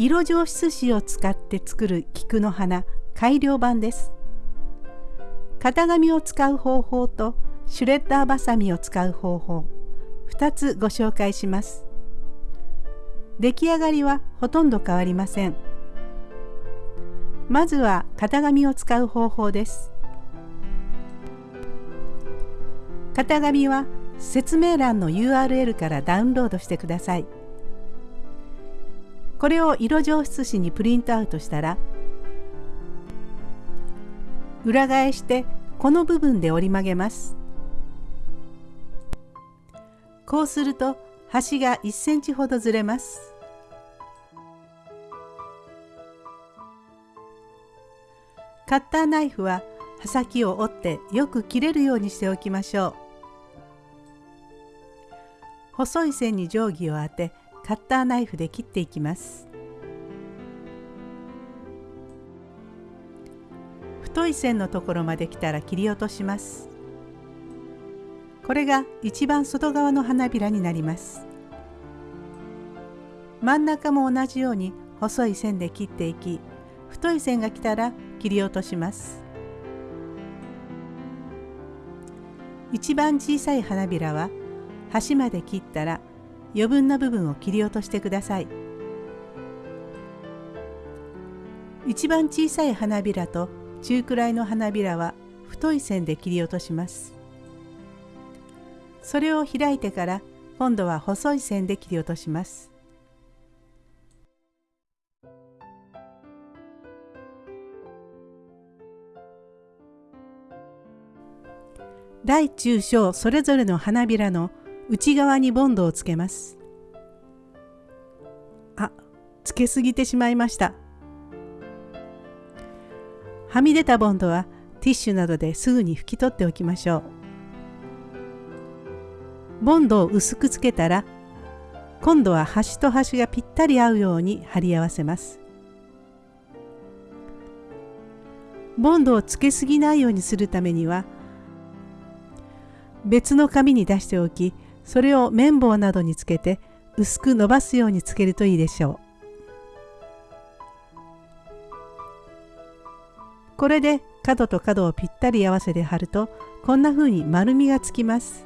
色上質紙を使って作る菊の花改良版です。型紙を使う方法とシュレッダーバサミを使う方法2つご紹介します。出来上がりはほとんど変わりません。まずは型紙を使う方法です。型紙は説明欄の URL からダウンロードしてください。これを色上質紙にプリントアウトしたら裏返してこの部分で折り曲げます。こうすると端が1センチほどずれます。カッターナイフは刃先を折ってよく切れるようにしておきましょう。細い線に定規を当てカッターナイフで切っていきます。太い線のところまで来たら切り落とします。これが一番外側の花びらになります。真ん中も同じように細い線で切っていき太い線が来たら切り落とします。一番小さい花びらは端まで切ったら余分な部分を切り落としてください。一番小さい花びらと中くらいの花びらは太い線で切り落とします。それを開いてから今度は細い線で切り落とします。大中小それぞれの花びらの内側にボンドをつけます。あつけすぎてしまいました。はみ出たボンドはティッシュなどですぐに拭き取っておきましょう。ボンドを薄くつけたら今度は端と端がぴったり合うように貼り合わせます。ボンドをつけすぎないようにするためには別の紙に出しておきそれを綿棒などにつけて薄く伸ばすようにつけるといいでしょう。これで角と角をぴったり合わせて貼るとこんな風に丸みがつきます。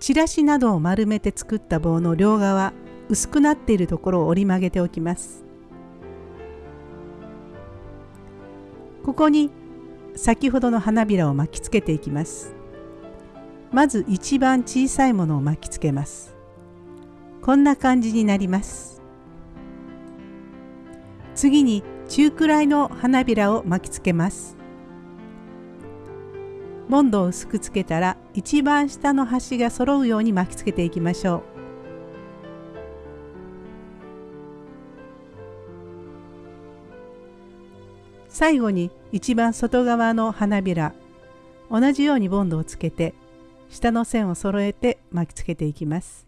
チラシなどを丸めて作った棒の両側薄くなっているところを折り曲げておきます。ここに先ほどの花びらを巻きつけていきます。まず一番小さいものを巻きつけます。こんな感じになります。次に中くらいの花びらを巻きつけます。ボンドを薄くつけたら一番下の端が揃うように巻きつけていきましょう。最後に一番外側の花びら同じようにボンドをつけて下の線を揃えて巻きつけていきます。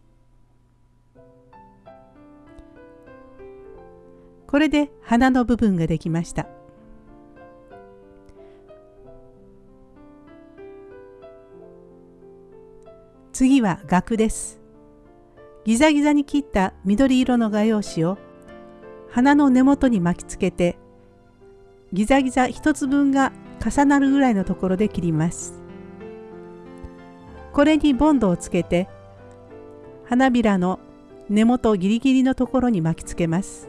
これで花の部分ができました。次は額です。ギザギザに切った緑色の画用紙を花の根元に巻きつけてギザギザ1つ分が重なるぐらいのところで切ります。これにボンドをつけて花びらの根元ギリギリのところに巻きつけます。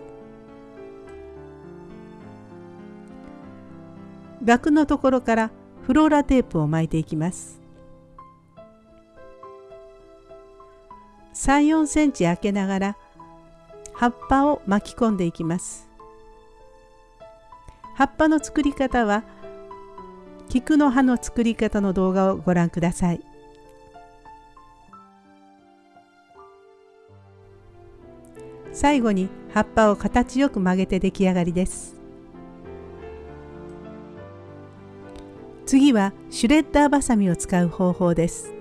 額のところからフローラテープを巻いていきます。3、4センチ開けながら葉っぱを巻き込んでいきます。葉っぱの作り方は菊の葉の作り方の動画をご覧ください。最後に葉っぱを形よく曲げて出来上がりです。次はシュレッダーバサミを使う方法です。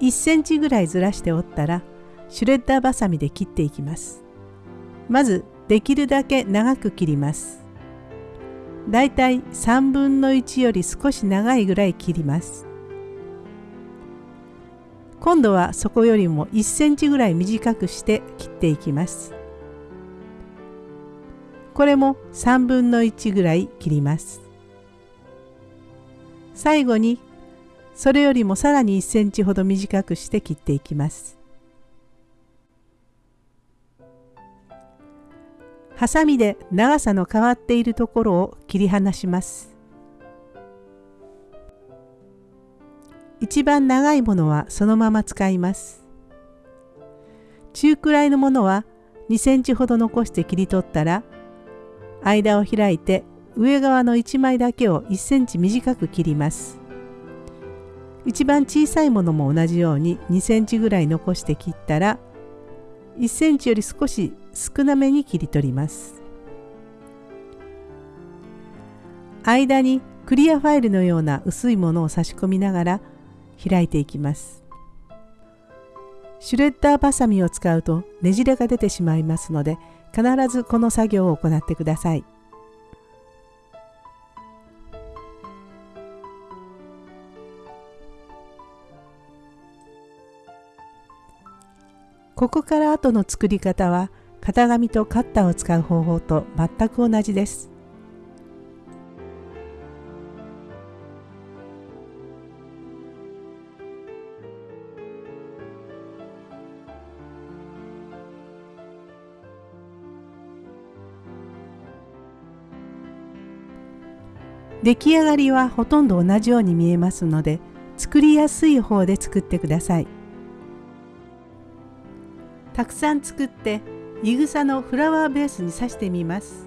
1センチぐらいずらして折ったらシュレッダーバサミで切っていきます。まずできるだけ長く切ります。だいたい3分の1より少し長いぐらい切ります。今度はそこよりも1センチぐらい短くして切っていきます。これも3分の1ぐらい切ります。最後にそれよりもさらに1センチほど短くして切っていきます。ハサミで長さの変わっているところを切り離します。一番長いものはそのまま使います。中くらいのものは2センチほど残して切り取ったら間を開いて上側の1枚だけを1センチ短く切ります。一番小さいものも同じように2センチぐらい残して切ったら1センチより少し少なめに切り取ります。間にクリアファイルのような薄いものを差し込みながら開いていきます。シュレッダーバサミを使うとねじれが出てしまいますので必ずこの作業を行ってください。ここから後の作り方は型紙とカッターを使う方法と全く同じです。出来上がりはほとんど同じように見えますので作りやすい方で作ってください。たくさん作っていぐさのフラワーベースに刺してみます。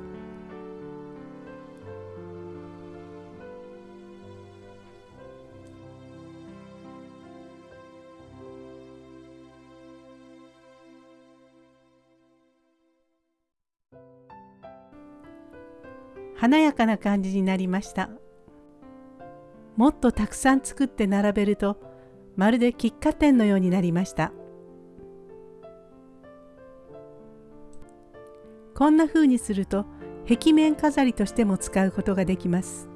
華やかな感じになりました。もっとたくさん作って並べるとまるで喫茶店のようになりました。こんな風にすると壁面飾りとしても使うことができます。